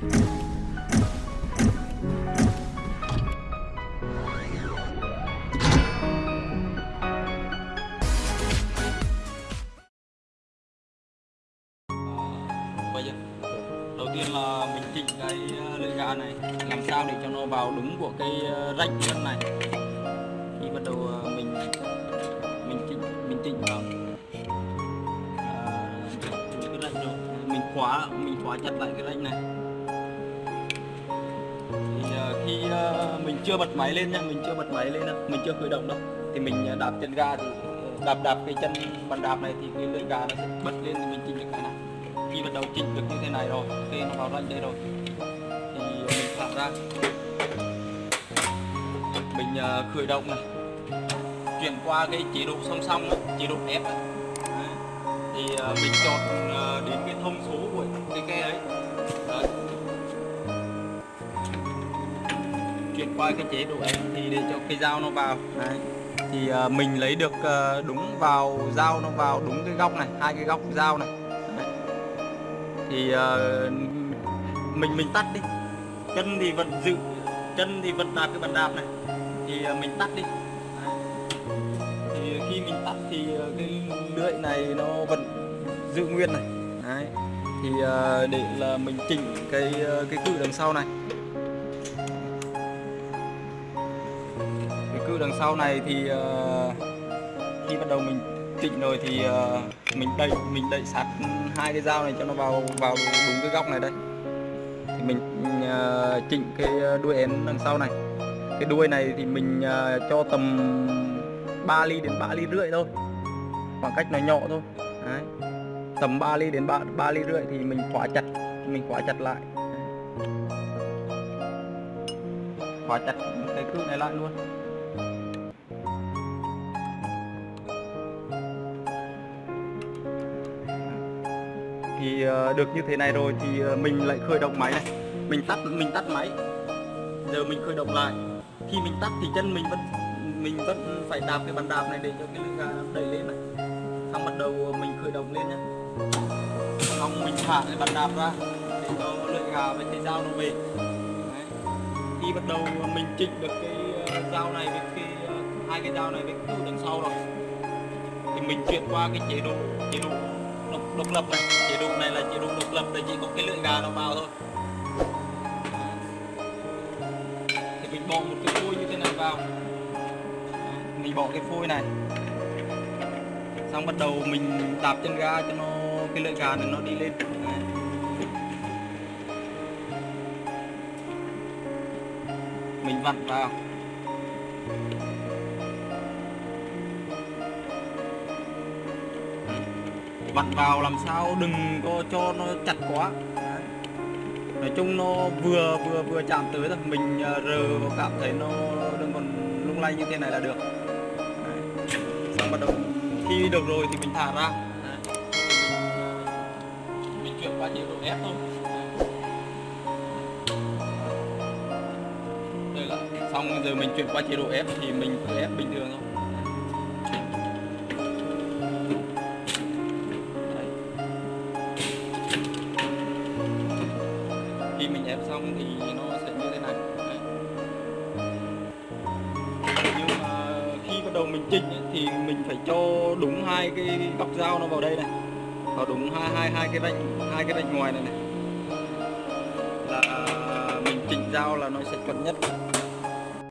bây giờ đầu tiên là mình chỉnh cái ờ, lưỡi gà này làm sao để cho nó vào đúng của cái ờ, rách chân này. Khi bắt đầu ờ, mình mình chỉnh mình chỉnh vào. À, cái rách rồi. Mình khóa mình khóa chặt lại cái rách này thì à, khi à, mình chưa bật máy lên nha mình chưa bật máy lên đâu mình chưa khởi động đâu thì mình à, đạp chân ga thì ờ, đạp đạp cái chân bàn đạp này thì cái lưỡi gà nó sẽ bật lên thì mình chỉnh được cái này. Khi bắt đầu chỉnh được như thế này rồi khi nó vào rách đây rồi. Thì mình thả ra. Mình khởi động này chuyển qua cái chế độ song song này, chế độ F này. Thì mình chọn đến cái thông số của cái ke đấy chuyển qua cái chế độ em thì để cho cái dao nó vào đấy. thì uh, mình lấy được uh, đúng vào dao nó vào đúng cái góc này hai cái góc dao này Đấy. thì uh, mình mình tắt đi chân thì vẫn giữ chân thì vẫn đạp cái bàn đạp này thì uh, mình tắt đi Đấy. thì khi mình tắt thì uh, cái lưỡi này nó vẫn giữ nguyên này Đấy. thì uh, để là mình chỉnh cái cái cự đằng sau này đằng sau này thì uh, khi bắt đầu mình chỉnh rồi thì uh, mình đẩy mình đẩy sát hai cái dao này cho nó vào vào đúng cái góc này đây. Thì mình uh, chỉnh cái đuôi én đằng sau này. Cái đuôi này thì mình uh, cho tầm 3 ly đến 3 ly rưỡi thôi. Khoảng cách nó nhỏ thôi. Đấy. tầm 3 ly đến 3, 3 ly rưỡi thì mình khóa chặt mình khóa chặt lại. Khóa chặt cái cự này lại luôn. Thì ờ, được như thế này rồi thì ờ, mình lại khởi động máy này. Mình tắt mình tắt máy. Giờ mình khởi động lại. Khi mình tắt thì chân mình vẫn mình vẫn phải đạp cái bàn đạp này để cho cái lưng gà đẩy lên này. Xong bắt đầu ờ, mình khởi động lên nhé xong mình thả cái bàn đạp ra để cho lưỡi gà với cái dao nó về. Đấy. khi bắt đầu mình chỉnh được cái dao này với cái hai cái dao này với cái đằng sau rồi, thì mình chuyển qua cái chế độ chế độ độc, độc lập này. Chế độ này là chế độ độc lập để chỉ có cái lưỡi gà nó vào thôi. Thì mình bỏ một cái phôi như thế này vào. Mình bỏ cái phôi này. Xong bắt đầu mình đạp chân ga cho nó cái lưỡi gà này nó đi lên. Đấy. mình vặn vào. Vặn vào làm sao đừng có cho nó chặt quá Đấy. nói chung nó vừa vừa vừa chạm tới thôi mình ờ, rờ cảm thấy nó đừng còn lung lay như thế này là được Đấy. xong bắt đầu khi được rồi thì mình thả ra Đấy. Mình, mình chuyển qua chế độ ép thôi đây là xong giờ mình chuyển qua chế độ ép thì mình cứ ép bình thường thôi khi mình ép xong thì nó sẽ như thế này. Đấy. nhưng mà khi bắt đầu mình chỉnh ấy, thì mình phải cho đúng hai cái góc dao nó vào đây này. Vào đúng hai hai hai cái vạch hai cái vạch ngoài này này. Là mình chỉnh dao là nó sẽ chuẩn nhất.